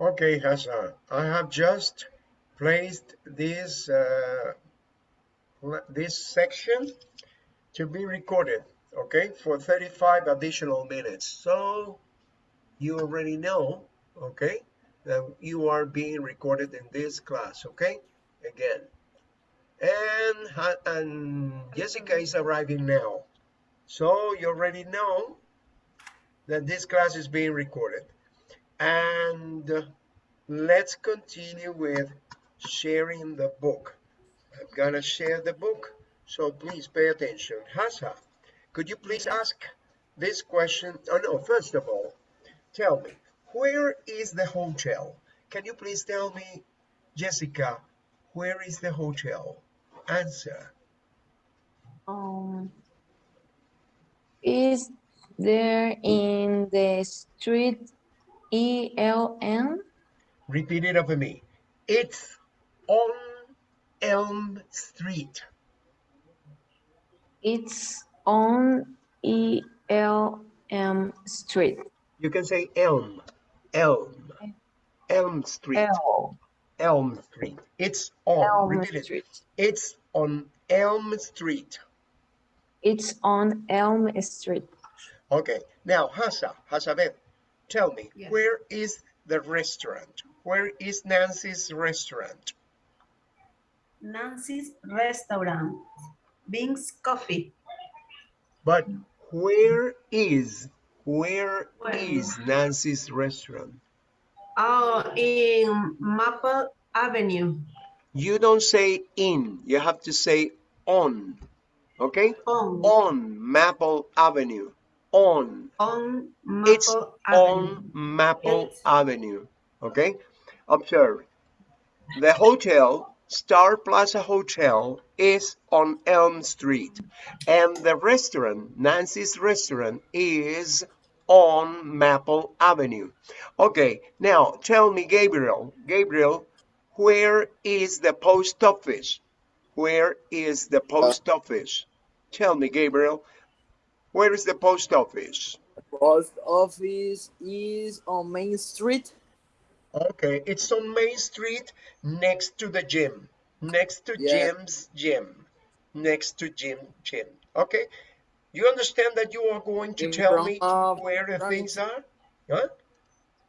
Okay, Hassan, I have just placed this uh, this section to be recorded, okay, for 35 additional minutes. So you already know, okay, that you are being recorded in this class, okay, again. And, and Jessica is arriving now. So you already know that this class is being recorded. And let's continue with sharing the book. I'm gonna share the book, so please pay attention. Hasa, could you please ask this question? Oh no, first of all, tell me, where is the hotel? Can you please tell me, Jessica, where is the hotel? Answer. Um, is there in the street ELM? Repeat it after me. It's on Elm Street. It's on ELM Street. You can say Elm, Elm, Elm Street, L. Elm Street. It's on, Elm repeat it. Street. It's on Elm Street. It's on Elm Street. Okay, now Hasa, Hasabeth, tell me, Yes. where is the restaurant? Where is Nancy's restaurant? Nancy's Restaurant, Bing's Coffee, But where is, where Where? is Nancy's restaurant? oh, in Maple Avenue, You don't say in, you have to say on, okay? on, On Maple Avenue, on. on Maple It's Avenue. on Maple Avenue, okay? Observe, the hotel, Star Plaza Hotel, is on Elm Street, and the restaurant, Nancy's Restaurant, is on Maple Avenue. Okay, now tell me, Gabriel, Gabriel, where is the post office? Where is the post uh. office? Tell me, Gabriel, where is the post office? Post office is on Main Street. Okay, it's on Main Street next to the gym. Next to Yeah. Jim's gym. Next to Jim gym. Okay. You understand that you are going to In tell front me of where the things are? Huh?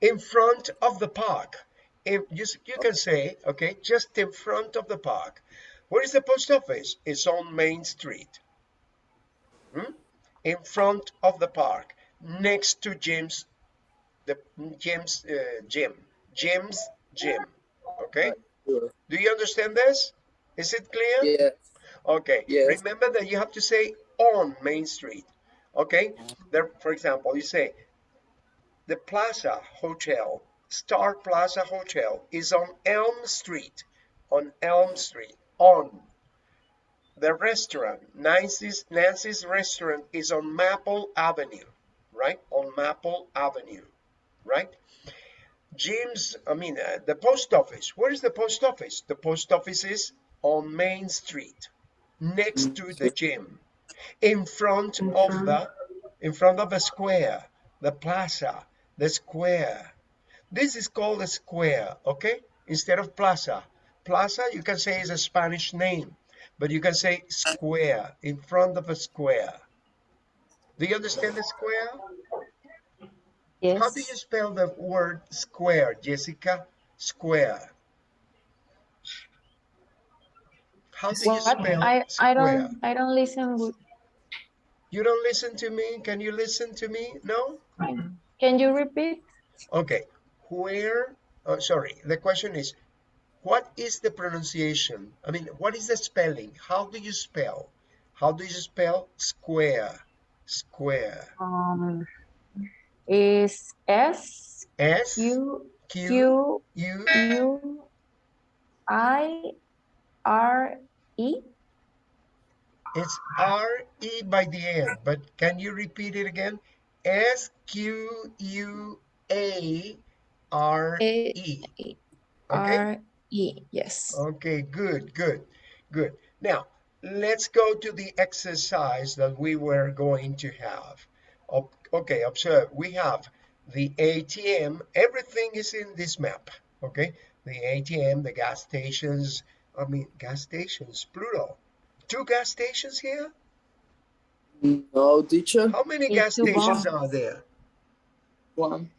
In front of the park. If you, s- you can say, okay, just in front of the park. Where is the post office? It's on Main Street. Hmm? In front of the park, next to Jim's, the Jim's uh, gym. Jim's gym. Okay. Sure. Do you understand this? Is it clear? Yeah. Okay. Yes. Remember that you have to say on Main Street. Okay. There, for example, you say the Plaza Hotel, Star Plaza Hotel, is on Elm Street. On Elm Street. On. The restaurant, Nancy's Nancy's restaurant, is on Maple Avenue. Right? On Maple Avenue. Right? Jim's, I mean, uh, the post office. Where is the post office? The post office is on Main Street, next to the gym, in front of the, in front of the square, the plaza, the square. This is called a square, okay? Instead of plaza. Plaza, you can say is a Spanish name, but you can say square, in front of a square. Do you understand the square? Yes. How do you spell the word square, Jessica? Square. How do you spell I I don't I don't listen. You don't listen to me? Can you listen to me? No? can you repeat? Okay. Where, oh, sorry, the question is, what is the pronunciation? I mean, what is the spelling? How do you spell? How do you spell square? Square. Um, is S S Q Q Q U U I R E? It's R E by the end, but can you repeat it again? S Q U A R E. Okay. R E. Yes. Okay, good, good, good. Now, let's go to the exercise that we were going to have. O- Okay, observe. We have the ATM, everything is in this map, okay? The ATM, the gas stations, I mean, gas stations, plural. Two gas stations here? No, teacher. How many It's gas stations bonds. are there? One.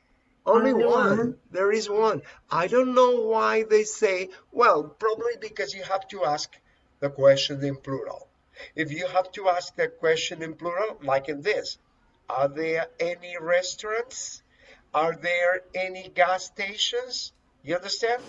Only Only one. one. There is one. I don't know why they say, well, probably because you have to ask the question in plural. If you have to ask the question in plural, like in this, are there any restaurants? Are there any gas stations? You understand?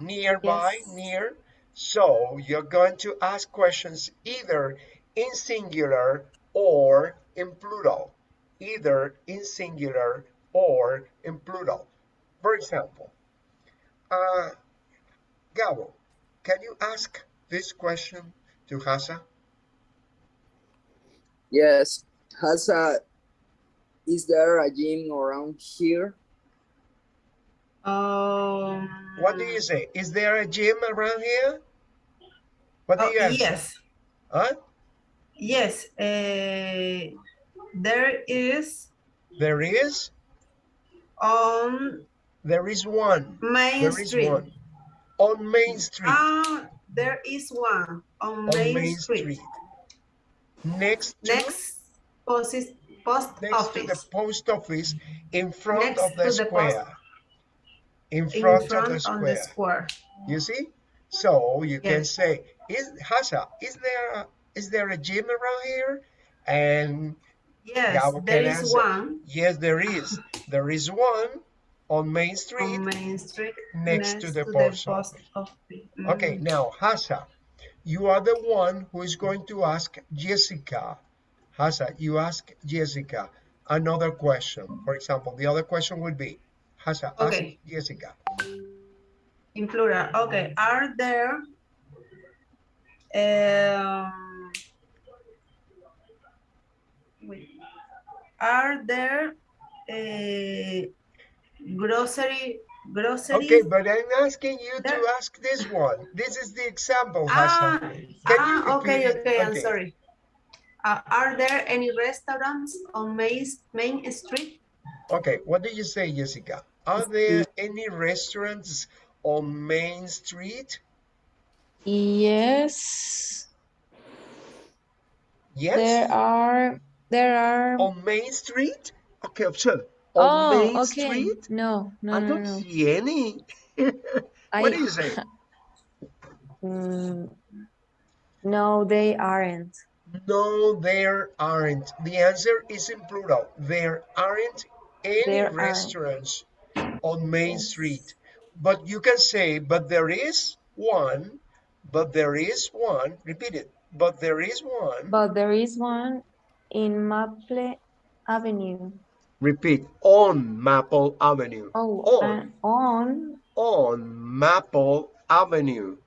Nearby, Yes. near. So you're going to ask questions either in singular or in plural either in singular or in plural. For example, uh, Gabo, can you ask this question to Hasa? Yes. Has a. Is there a gym around here? Um, What do you say? Is there a gym around here? What do oh, you answer? yes, Huh? yes. Uh, there is There is? on There is one. Main There is Street. one. On Main Street. Ah, there is one on on Main, Main Street. Street. Next to, Next post, post next to the office. post office in front Next of the to the post- square. in in front, front of the square. the square. You see? So you can say, "Is Hasa? Is there a, is there a gym around here?" And Yes, there answer. one yes, there is. There is one on Main Street. on Main Street next to the post office. office. Okay, Mm. now Hasa, you are the one who is going to ask Jessica. Hasa, you ask Jessica another question. For example, the other question would be, Hasa, Okay. ask Jessica. In plural. Okay. Are there um wait. are there uh, grocery groceries? Okay, but I'm asking you to ask this one. This is the example, ah, Hasa. Can you ah okay, repeat okay, I'm sorry. Uh, are there any restaurants on Main, Main Street? Okay, what do you say, Jessica? Are there any restaurants on Main Street? Yes, Yes. there are, there are. On Main Street? Okay, observe. On Oh, Main okay. Street? No, no, I no, don't no. see any. I- what do you say? Mm, no, they aren't. No, there aren't. The answer is in plural. There aren't any There aren't. restaurants on Main. Street. But you can say, but there is one, but there is one. Repeat it. But there is one. But there is one in Maple Avenue. Repeat. On Maple Avenue. Oh, On. and on, On Maple Avenue.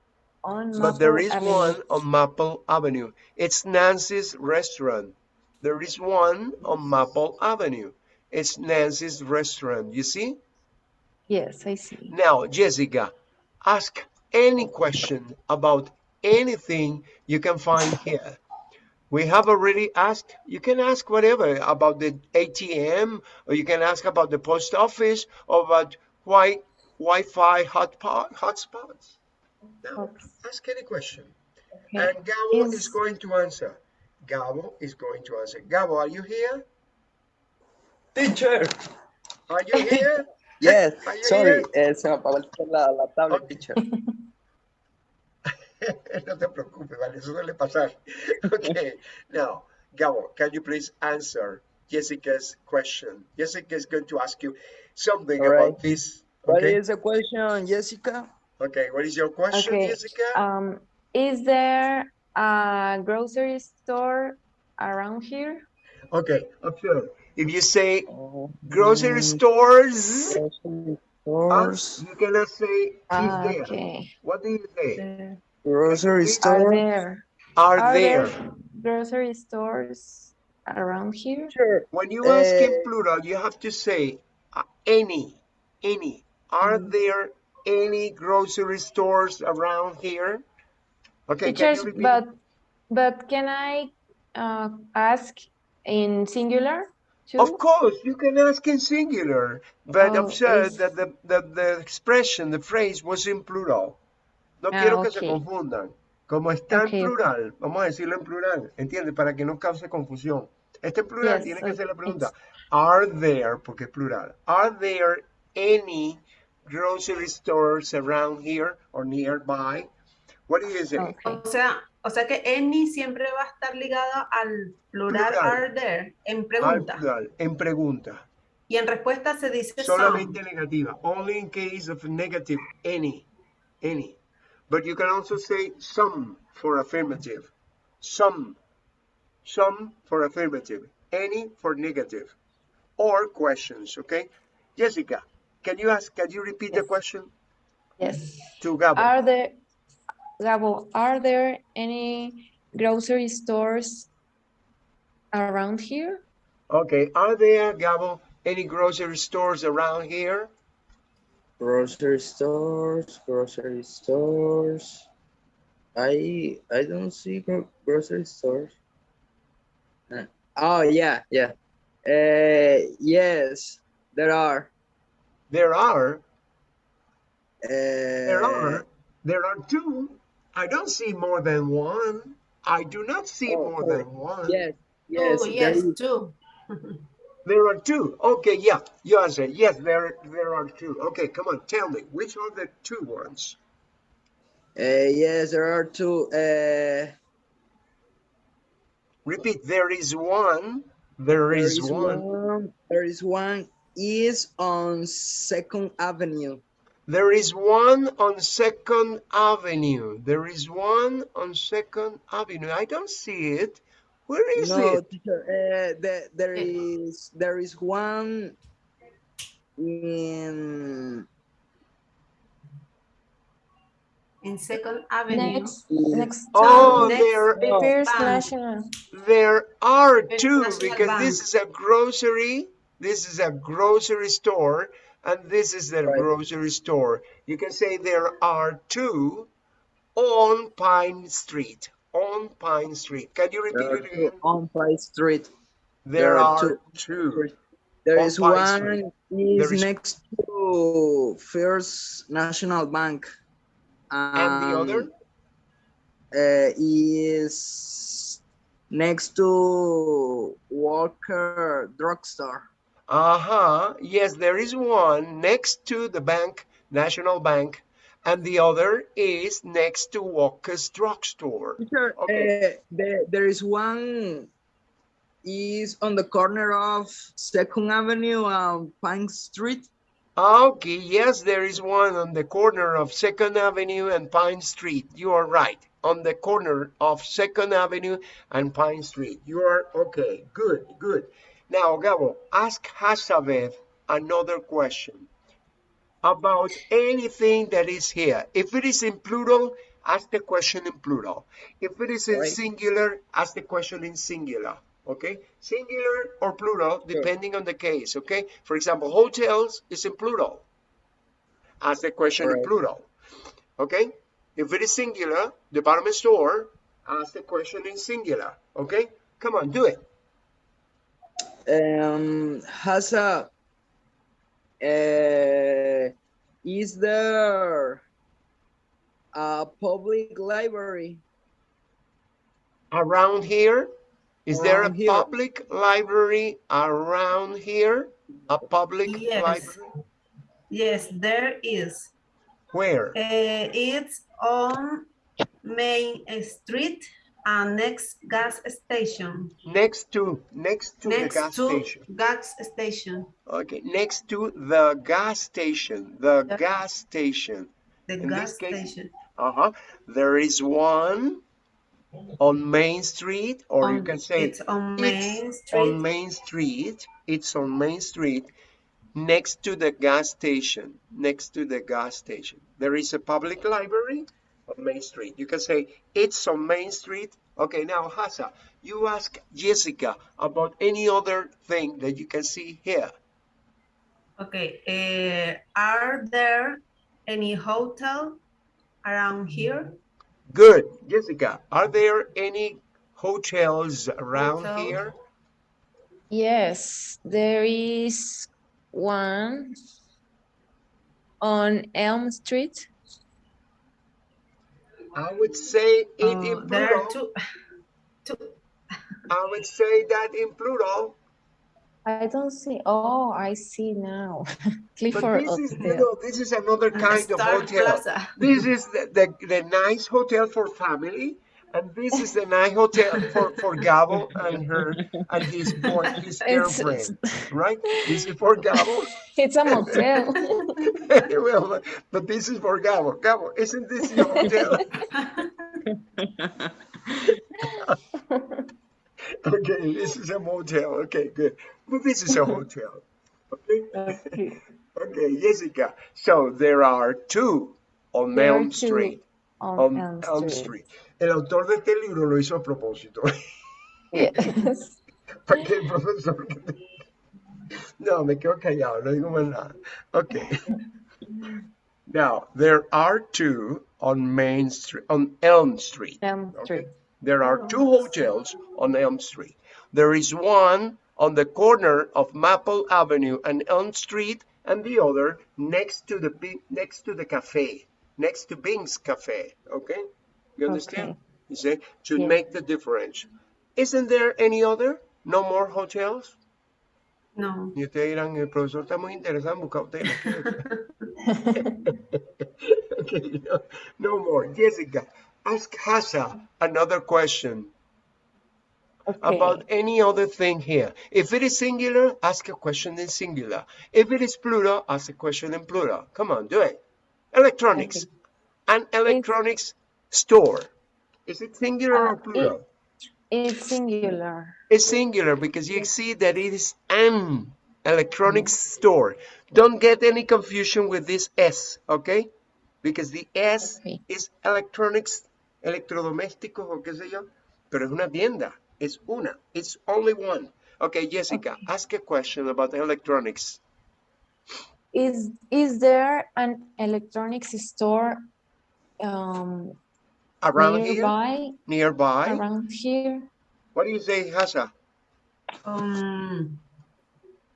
on But there is Avenue. one on Maple Avenue. It's Nancy's restaurant. There is one on Maple Avenue. It's Nancy's restaurant. You see? Yes, I see. Now, Jessica, ask any question about anything you can find here. We have already asked, you can ask whatever about the ATM, or you can ask about the post office, or about why Wi-Fi hotspot, hotspots. Now, Oops. ask any question. Okay. And Gabo is... Is- going to answer. Gabo is going to answer. Gabo, are you here? Teacher. Are you here? Yes. Are you Sorry, eh, se me apagó la, la tablet, Ok. teacher. no te preocupes, vale, eso suele pasar. Okay, now, Gabo, can you please answer Jessica's question? Jessica is going to ask you something All about this. What Okay, is the question, Jessica? okay, what is your question, Okay, Jessica? Um, is there a grocery store around here? Okay, observe. If you say Oh, grocery mm, stores, Grocery uh, stores. you cannot say is Ah, there. okay. What do you say? There. Grocery Are Are there, Are, are there. there grocery stores around here? Sure. When you ask in Eh, plural, you have to say uh, any, any. Are Mm. there any grocery stores around here? Okay, can Teachers, you but, but can I uh, ask in singular? two? Of course, you can ask in singular, but Oh, observe es- that the, the, the expression, the phrase was in plural. No Ah, quiero que se confundan. Como está en plural, vamos a decirlo en plural, ¿entiendes? Para que no cause confusión. Está en plural, Yes, tiene que ok, hacer la pregunta. Are there, porque es plural, are there any grocery stores around here or nearby? What do you say? O sea, o sea que any siempre va a estar ligado al plural, Plural. are there en Al pregunta. plural, en pregunta. Y en respuesta se dice Solamente some. negativa. Only in case of negative, any, any. But you can also say some for affirmative. Some, some for affirmative. Any for negative. Or questions, okay? Jessica, can you ask, can you repeat the question Yes. to Gabo? Are there, Gabo, are there any grocery stores around here? Okay, are there, Gabo, any grocery stores around here? Grocery stores, grocery stores. I I don't see gro- grocery stores. Uh, oh yeah, yeah. Uh, yes, there are. There are, Uh, there are, there are two. I don't see more than one. I do not see Oh, more oh, than one. Yes, yes, Oh, yes, is. There are two. Okay, yeah, you answer. Yes, there there are two. Okay, come on, tell me which are the two ones? Uh, yes, there are two. Uh, Repeat. There is one. There there is, is one. one. There is one. Is on Second Avenue. There is one on Second Avenue. There is one on Second Avenue. I don't see it. Where is no, it? teacher. Uh, the, there Eh. is there is one in In Second Avenue. Next, next Oh, town. next there Oh. First National. there are First two National because this is a grocery. This is a grocery store, and this is the Right. grocery store. You can say there are two on Pine Street. On Pine Street. Can you repeat it again? on Pine Street. There, there are two. two. There On is Pine one Street. is, next to First National Bank. And the other? uh, is next to Walker Drugstore. Uh-huh. Yes, there is one next to the bank, National Bank, and the other is next to Walker's Drugstore. Teacher, Okay. uh, there, there is one is on the corner of Second Avenue and Pine Street. Okay, yes, there is one on the corner of Second Avenue and Pine Street. You are right. On the corner of Second Avenue and Pine Street. You are okay. Good, good. Now, Gabo, ask Hasabev another question about anything that is here. If it is in plural, ask the question in plural. If it is in Right. singular, ask the question in singular. Okay? Singular or plural, Sure. depending on the case. Okay? For example, hotels is in plural. Ask the question in plural. Okay? If it is singular, department store, ask the question in singular. Okay? Come on, do it. Um, has a uh, is there a public library? Around here? Is there a here. public library around here? A public Yes. library? Yes, there is. Where? Uh, it's on Main Street and next gas station. Next to, next to the next gas to station. gas station. Okay, next to the gas station, the gas station. The In gas station. Uh-huh. There is one on Main Street, or you can say it's on Main Street. on Main Street. It's on Main Street next to the gas station. Next to the gas station. There is a public library on Main Street. You can say it's on Main Street. Okay, now Hasa, you ask Jessica about any other thing that you can see here. Okay. Uh, are there any hotel around here? Good. Jessica, are there any hotels around Hotel. here? Yes, there is one on Elm Street. I would say it Uh, in there are plural. two, two, I would say that in plural. I don't see. Oh, I see now. But Clifford this is, you know, this is another kind of hotel. Plaza. This is the, the, the nice hotel for family, and this is the night hotel for, for Gabo and her and his boy, his It's- girlfriend, right? This is for Gabo. It's a motel. well, but- this is for Gabo. Gabo, isn't this your hotel? okay, this is a motel. Okay, good. But this is a hotel. Okay. Okay. Jessica. So there are two on There Elm Street. On, On Elm, Elm Street. El autor de este libro lo hizo a propósito. Yes. Para que el profesor. No, me quedo callado, no digo más nada. Okay. Now, there are two on Main Street, on Elm Street. Elm Okay. Street. There are two hotels on Elm Street. There is one on the corner of Maple Avenue and Elm Street, and the other next to the next to the cafe, next to Bing's Cafe. Okay, you understand? Okay. You see, to Yeah. make the difference. Isn't there any other? No more hotels. No. Y ustedes dirán, el profesor está muy interesado en buscar hoteles. okay, no, no more. Jessica, ask Hasa another question Okay. about any other thing here. If it is singular, ask a question in singular. If it is plural, ask a question in plural. Come on, do it. Electronics. and electronics store. Is it singular Uh, or plural? It's singular. It's singular because you see that it is an electronics store. Don't get any confusion with this S, okay? Because the S Okay. is electronics, electrodomésticos o qué sé yo, pero es una tienda. Es una. It's only one. Okay, Jessica, ask a question about electronics. Is is there an electronics store um, Around here? nearby? Nearby? Around here? What do you say, Hasa? Um,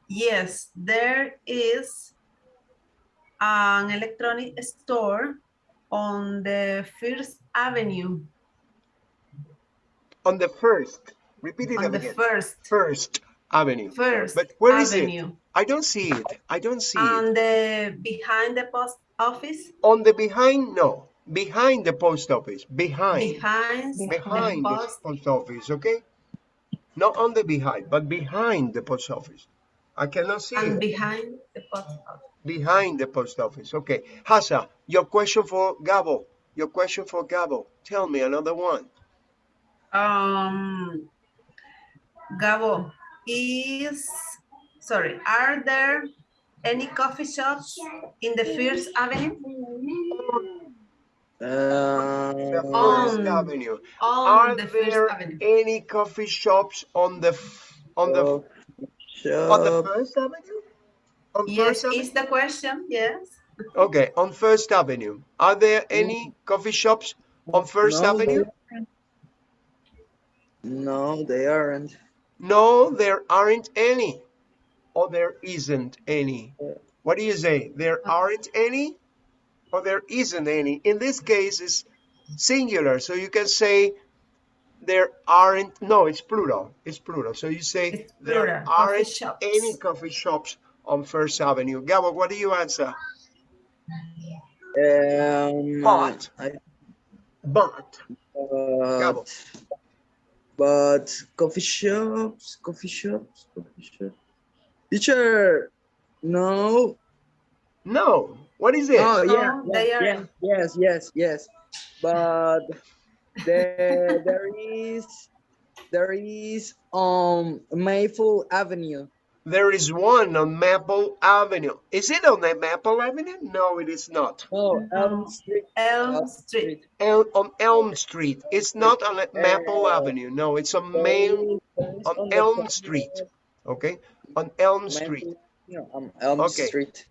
yes, there is an electronic store on the First Avenue, On the first. Repeat it on the. First, First Avenue. First But where is it? I don't see it. I don't see it. and the behind the post office, On the behind, no. Behind the post office. Behind. behind the Behind the post, post office, okay? Not on the behind, but behind the post office. I cannot see and it. behind the post office. Behind the post office, okay. Hasa, your question for Gabo. Your question for Gabo. Tell me another one. Um, Gabo, is, sorry, are there any coffee shops in the First Avenue? Uh, the Uh, First On- Avenue. On Are the there First Avenue. any coffee shops on the on the on the. First Avenue? On Yes, First Avenue? is the question, yes. Okay, on First Avenue. Are there mm. any coffee shops on First No, Avenue? No, they aren't. No, there aren't any. Or there isn't any. Uh, what do you say? There uh, aren't any? Or there isn't any? In this case, it's singular. So you can say there aren't, no, it's plural. It's plural. So you say It's there aren't shops. any coffee shops on First Avenue. Gabo, what do you answer? Um, But. I, But. but, but coffee shops, coffee shops, coffee shops. Teacher, no. No. What is it? Oh yeah, No, they yes, aren't. yes, yes, yes. But there, there is, there is um Maple Avenue. There is one on Maple Avenue. Is it on the Maple Avenue? No, it is not. No, No. Elm Street. Elm Elm Street. El, on Elm Street. It's not on Maple Uh, Avenue. No, it's on There Main. is- there is on Elm Street. Okay, on Elm Maple- Street. yeah, on Elm Okay. Street.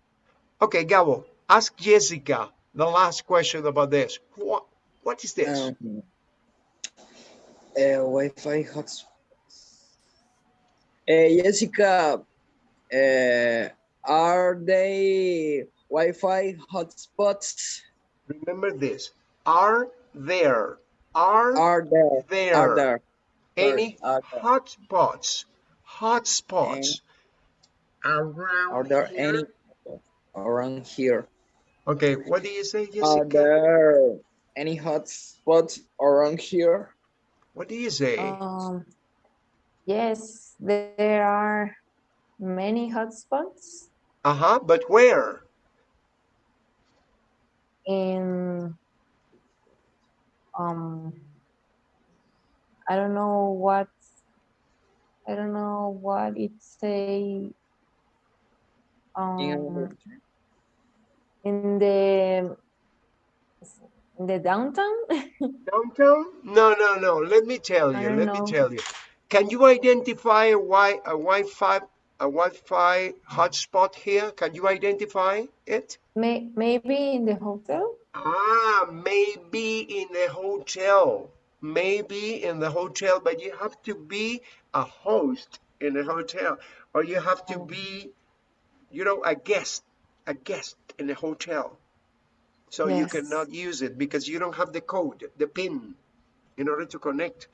Okay, Gabo, ask Jessica the last question about this. What What is this? Um, uh, Wi-Fi hotspot. Jessica, uh, are they Wi-Fi hotspots? Remember this. Are there, are Are there? there, Are there? any hotspots, hotspots around are there here? any around here? Okay, what do you say, Jessica? Are Jessica? there any hotspots around here? What do you say? Um, yes, there are many hot spots. Uh-huh, but where? in um I don't know what I don't know what it say um in the in the downtown Downtown? No, no, no. Let me tell you. Let know. me tell you. Can you identify a wi a Wi-Fi a Wi-Fi hotspot here? Can you identify it? may maybe in the hotel Ah, maybe in the hotel. Maybe in the hotel, but you have to be a host in the hotel, or you have to be, you know, a guest, a guest in a hotel. So you cannot use it because you don't have the code, the PIN, in order to connect.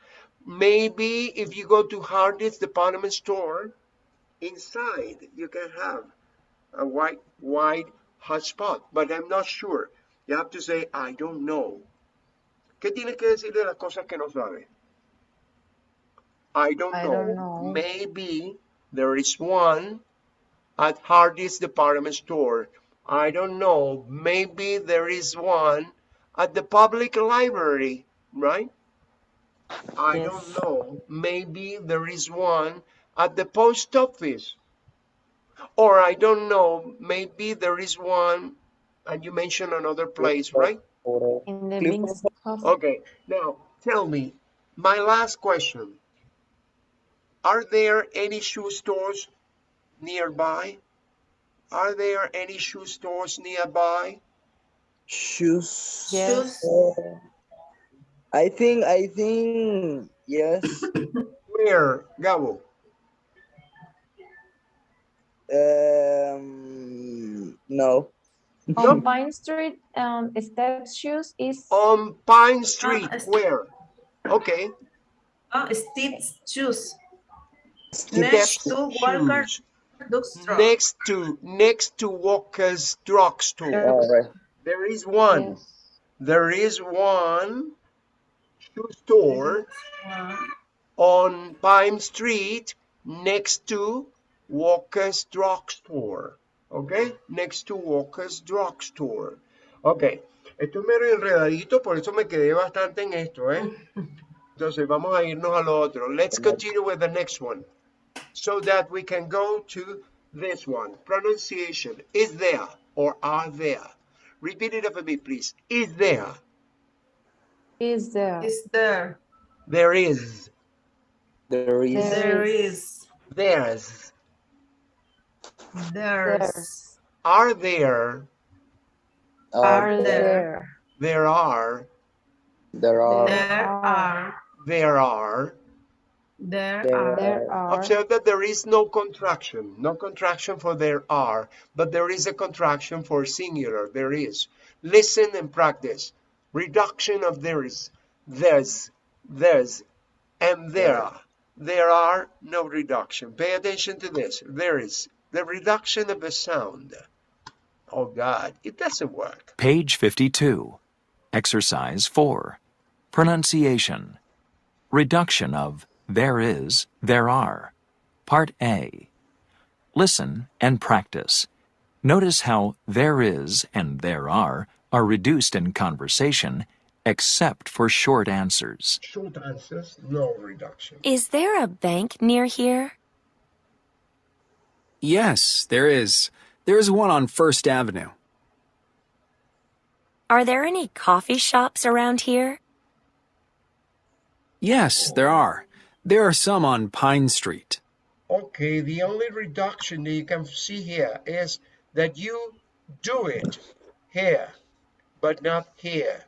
Maybe if you go to Hardee's department store, inside you can have a wide, wide hotspot, but I'm not sure. You have to say, I don't know. ¿Qué tienes que decir de las cosas que no sabes? I don't I know. don't know. Maybe there is one at Hardy's department store. I don't know. Maybe there is one at the public library, right? I don't know. Maybe there is one at the post office. Or I don't know. Maybe there is one, and you mentioned another place, right? In the. Okay, now tell me, my last question. Are there any shoe stores nearby? Are there any shoe stores nearby? shoes? Yes. Uh, I think, I think, yes. Where, Gabo? Um, no. On Pine Street, um, step shoes is On Pine Street, it's- where? Okay. Oh, Steve's shoes. Step Next to Walker shoes. Drugstore. Next to, next to Walker's Drugstore. All right. There is one. yes. There is one shoe store One. on Pine Street next to Walker's Drugstore. Okay, Next to Walker's Drugstore. Ok. Esto es medio enredadito, por eso me quedé bastante en esto, ¿eh? Entonces vamos a irnos al otro. Let's continue with the next one. So that we can go to this one. Pronunciation. Is there or are there? Repeat it after me, please. Is there? Is there? Is there? There is. There is. There There is. is. There's. There's. There's. Are there? Are there. there? There are. there are. There are. There are. There There are. There are. Observe that there is no contraction. No contraction for there are, but there is a contraction for singular. There is. Listen and practice. Reduction of there is. There's. There's. And there. Are. There are no reduction. Pay attention to this. There is. The reduction of a sound. Oh God, it doesn't work. Page 52. Exercise 4. Pronunciation. Reduction of there is, there are. Part A. Listen and practice. Notice how there is and there are are reduced in conversation except for short answers. Short answers, no reduction. Is there a bank near here? Yes, there is. There is one on First Avenue. Are there any coffee shops around here? Yes, there are. There are some on Pine Street. Okay, the only reduction that you can see here is that you do it here, but not here.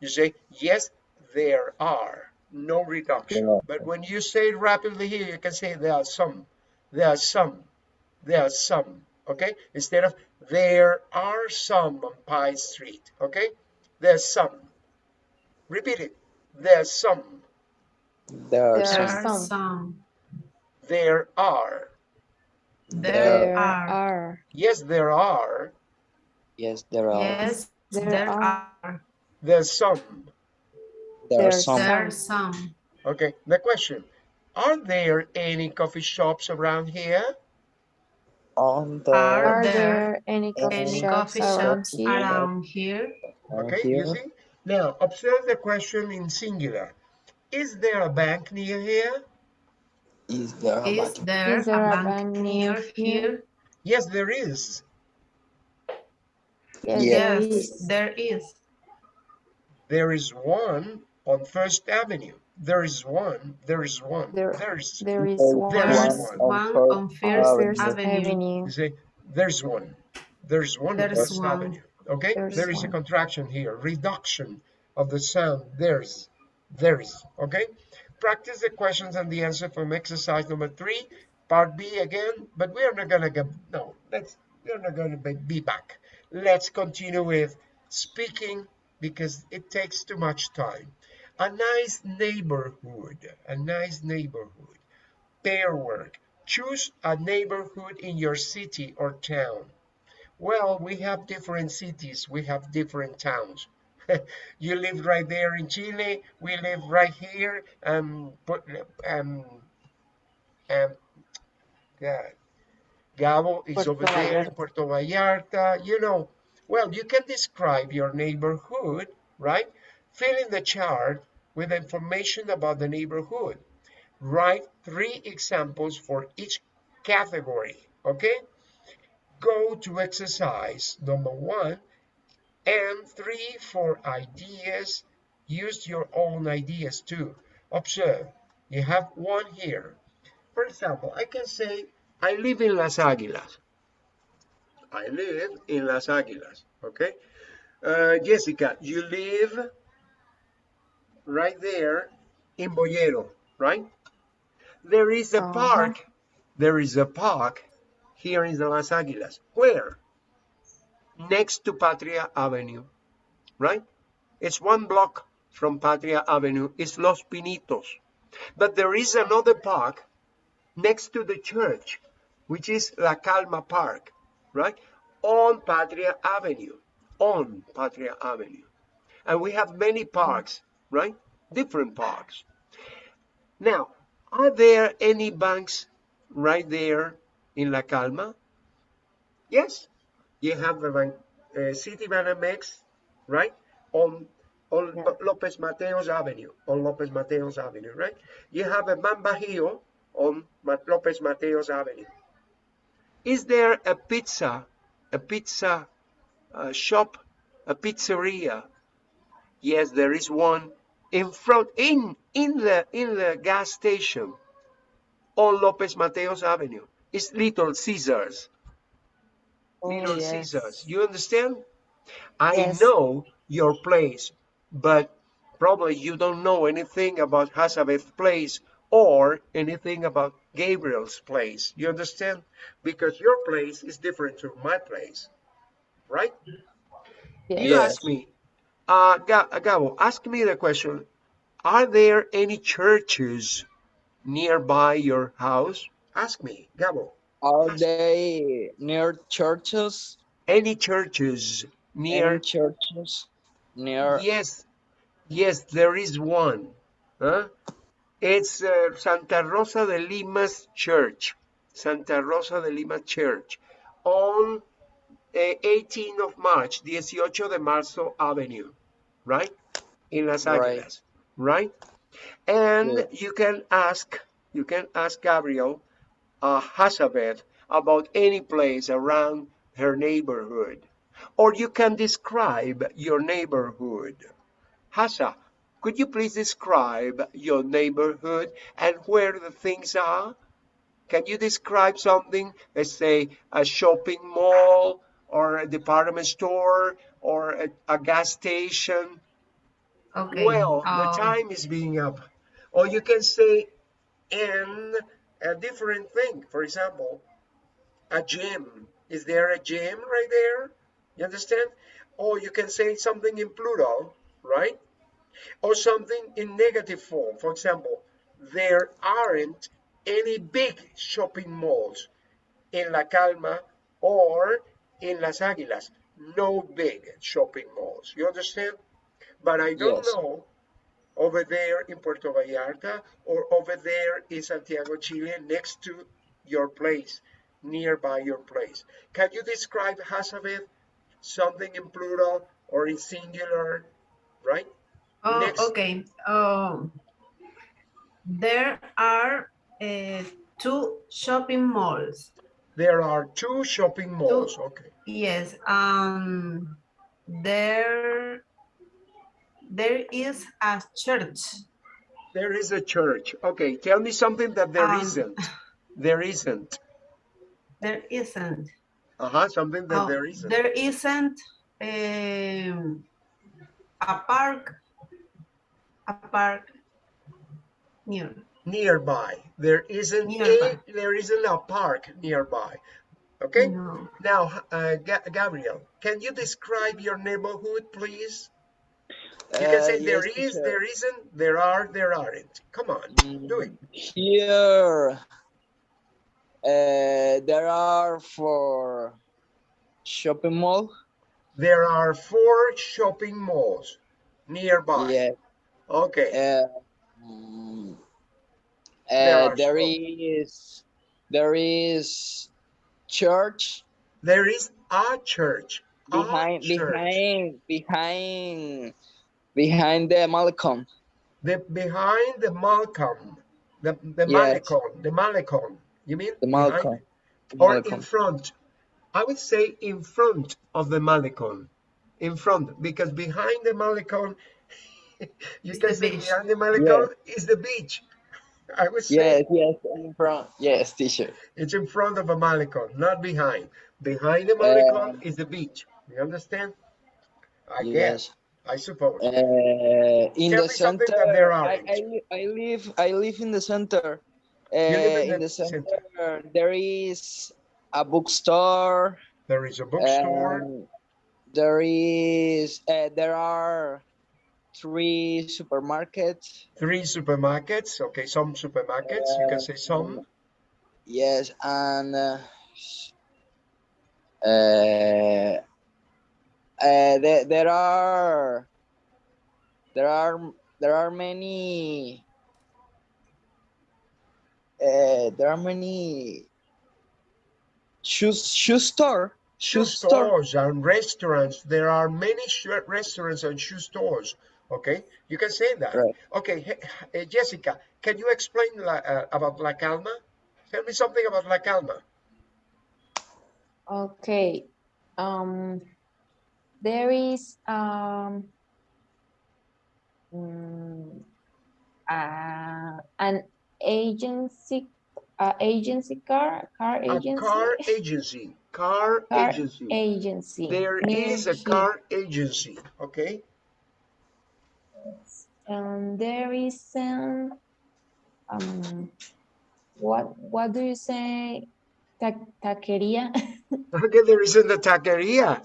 You say, yes, there are, no reduction. Yeah. But when you say it rapidly here, you can say there are some, There are some. There are some. Okay? Instead of there are some on Pine Street. Okay? There's some. Repeat it. There's some. There are There There are some. are some. some. There are. There There are. are. Yes, there are. Yes, there are. Yes, There there are. are. There's some. There are some. There are some. Okay. The question. Are there any coffee shops around here? On the Are Are there there any coffee Any shops coffee around shops here? around here? on Okay, here. you see? Now, observe the question in singular. Is there a bank near here? Is there a Is bank? there a a bank bank near near here? Yes, there is. Yes, Yes, is. there is. There is one on First Avenue. There is one. There is one. There- There's. There is one There's one one on on First First on First Avenue. Avenue. You see, there's one. There's one on There's First one. Avenue. Okay, There's there is a contraction here. Reduction of the sound. There's. There is. Okay. Practice the questions and the answer from exercise number three, part B again. But we are not gonna get. No, let's. We're not gonna be, be back. Let's continue with speaking because it takes too much time. A nice neighborhood. A nice neighborhood. Pair work. Choose a neighborhood in your city or town. Well, we have different cities, we have different towns. you live right there in Chile, we live right here, um, but, um, um, Gabo is Puerto over there in Puerto Vallarta, you know. Well, you can describe your neighborhood, right? Fill in the chart with information about the neighborhood. Write three examples for each category, okay? Go to exercise number one and three for ideas. Use your own ideas too. Observe, you have one here. For example, I can say, I live in Las Águilas. I live in Las Águilas, okay? Uh, Jessica, you live right there in Boyero, right? There is a Uh-huh. park. There is a park here in the Las Águilas. Where? Next to Patria Avenue, right? It's one block from Patria Avenue. It's Los Pinitos. But there is another park next to the church, which is La Calma Park, right? On Patria Avenue. On Patria Avenue. And we have many parks, right? Different parks. Now, are there any banks right there in La Calma? Yes. You have uh, Citibanamex, right? On on Yeah. Lopez Mateos Avenue, on Lopez Mateos Avenue, right? You have a BanBajío on Lopez Mateos Avenue. Is there a pizza, a pizza uh, shop, a pizzeria? Yes, there is one in front, in in the in the gas station on Lopez Mateos Avenue. It's Little Caesars. Oh, Little yes. Caesars. You understand? I Yes. know your place, but probably you don't know anything about Hazabeth place or anything about Gabriel's place. You understand? Because your place is different to my place, right? Yes. You ask me, uh, uh, Gabo, ask me the question, are there any churches nearby your house? Ask me, Gabo, Are they near churches? any churches near Any churches near? Yes, yes, there is one. Huh? It's uh, Santa Rosa de Lima's church. Santa Rosa de Lima Church on uh, 18th of March, 18 de Marzo Avenue, right? In Las Right. Right? And Yeah. you can ask, you can ask Gabriel uh, Hazabeth about any place around her neighborhood. Or you can describe your neighborhood. Hasa, could you please describe your neighborhood and where the things are? Can you describe something, let's say a shopping mall or a department store or a, a gas station? Okay. Well, the um, time is being up. Or you can say, and a different thing. For example, a gym. Is there a gym right there? You understand? Or you can say something in plural, right? Or something in negative form. For example, there aren't any big shopping malls in La Calma or in Las Águilas. No big shopping malls. You understand? But I don't Yes. know over there in Puerto Vallarta or over there in Santiago, Chile, next to your place, nearby your place. Can you describe Hazabeth something in plural or in singular, right? Oh, Next. okay. Um, there are uh, two shopping malls. There are two shopping malls. Okay. Yes. Um, there, there is a church. There is a church. Okay. Tell me something that there Um, not There isn't. There isn't. Uh-huh. Something that Oh, there isn't. There isn't um, a park. A park near. nearby. There isn't Nearby. a there isn't a park nearby. Okay. No. Now, uh, Gabriel, can you describe your neighborhood, please? You can Uh, say there yes, is, teacher. there isn't, there are, there aren't. Come on, do it. Here, uh, there are four shopping mall. There are four shopping malls nearby. Yeah. Okay. Uh, mm, There uh, there is there is church There is a church. A behind church. behind behind behind the Malecon. The behind the Malecon. The the Yes. Malecon. The Malecon. You mean The behind Malecon. it? The or in front. I would say in front of the Malecon. In front, because behind the Malecon, you It's can the say beach. behind the Malecon is the beach. I would say Yes, yes, in front. Yes, teacher. it's in front of a Malecon, not behind. Behind the Malecon Um, is the beach. You understand? I Yes. guess, I suppose. Uh, in Tell the center, I. I, I live I live in the center. Uh, in in, the center, center. there is a bookstore. there is a bookstore. there is uh, there are three supermarkets. three supermarkets. Okay, some supermarkets. You can say some. Yes, and uh, uh, there, there are there are there are many uh, there are many shoe shoe store shoe shoe store stores and restaurants. There are many sh- restaurants and shoe stores. Okay, you can say that. Right. Okay, he- uh, Jessica, can you explain la, uh, about La Calma? Tell me something about La Calma. Okay. Um, there is um, mm, uh, an agency, uh, agency car, car A agency, car agency. Car, Car agency. agency. There near is a here. car agency. Okay. And there is um, um, what what do you say? Ta taqueria. Okay, there isn't a taqueria.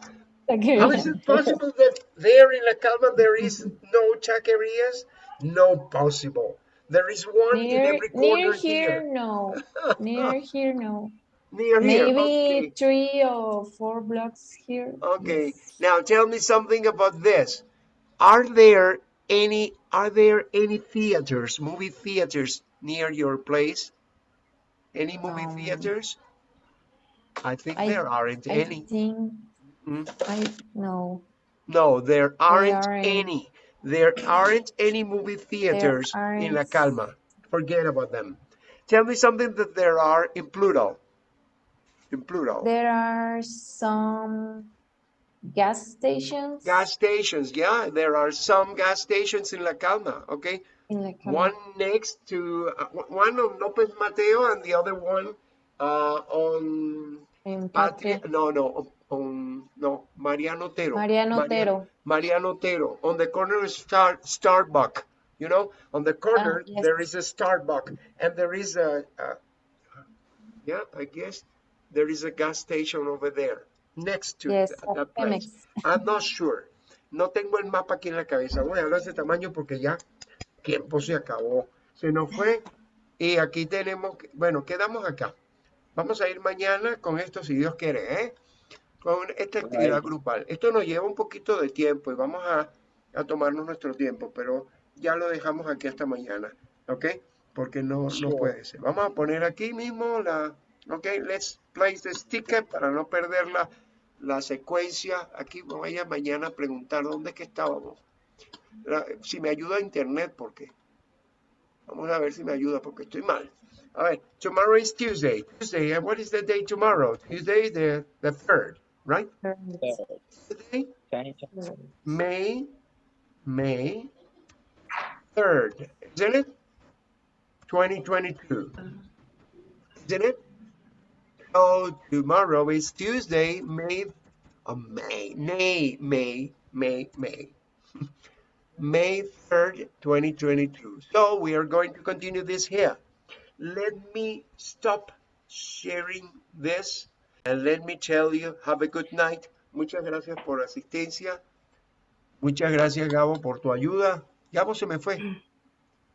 How is it possible that there in La Calma there is no taquerias? No possible. There is one in every corner near here, here. no. Near here, no. Near here. Maybe Okay. three or four blocks here. Okay. yes. Now tell me something about this. Are there any are there any theaters, movie theaters near your place? Any movie Um, theaters? I think I- there aren't I any. think Hmm? I no. No, there aren't aren't. any. There aren't any movie theaters in La. Calma. Forget about them. Tell me something that there are in plural. In plural. There are some gas stations Gas stations, yeah, there are some gas stations in La Calma, okay? in La Calma. One next to, uh, one on Lopez Mateo and the other one uh, on in Patria, Patria. no, no, on, no, Mariano Otero. Mariano Maria- Otero. Mariano Otero, on the corner of Star, Starbuck, you know, on the corner, Ah, yes. there is a Starbuck and there is a, a, Yeah, I guess there is a gas station over there next to Yes, that, at that place. I'm not sure. No tengo el mapa aquí en la cabeza. Voy a hablar de tamaño porque ya tiempo se acabó. Se nos fue. Y aquí tenemos, bueno, quedamos acá. Vamos a ir mañana con esto, si Dios quiere, ¿eh? Con esta actividad grupal. Esto nos lleva un poquito de tiempo y vamos a, a tomarnos nuestro tiempo, pero ya lo dejamos aquí hasta mañana, ¿ok? Porque no, no puede ser. Vamos a poner aquí mismo la, ok, let's place the sticker para no perder la, la secuencia. Aquí voy a mañana a preguntar dónde es que estábamos. La- si me ayuda internet, porque vamos a ver si me ayuda, porque estoy mal. A ver, tomorrow is Tuesday. Tuesday, and what is the day tomorrow? Tuesday, the, the third, right? Tuesday, May, May 3rd, isn't it? 2022, isn't it? So tomorrow is Tuesday, May, oh, May, May, May, May, May. May 3rd, 2022. So we are going to continue this here. Let me stop sharing this and let me tell you, have a good night. Muchas gracias por la asistencia. Muchas gracias, Gabo, por tu ayuda. Gabo se me fue.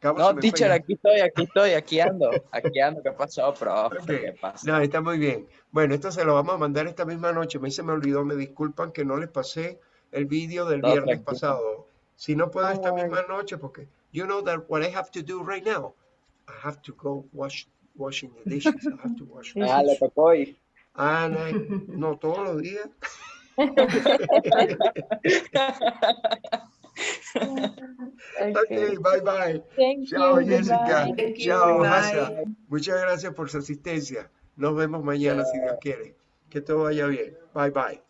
Gabo No, me fue teacher, ya. aquí estoy, aquí estoy, aquí ando, aquí ando. ¿Qué pasó, profe? Ok. ¿Qué pasa? No, está muy bien. Bueno, esto se lo vamos a mandar esta misma noche. Mí se me olvidó, me disculpan que no les pasé el vídeo del No, viernes tranquilo. pasado. Si no puedo esta misma noche, porque you know that what I have to do right now, I have to go wash washing the dishes. I have to wash the Ah, le tocó hoy. And I, no todos los días. Okay. Ok, bye bye. Thank Chao, you. Jessica. Chao, bye. Hasa. Muchas gracias por su asistencia. Nos vemos mañana si Dios quiere. Que todo vaya bien. Bye bye.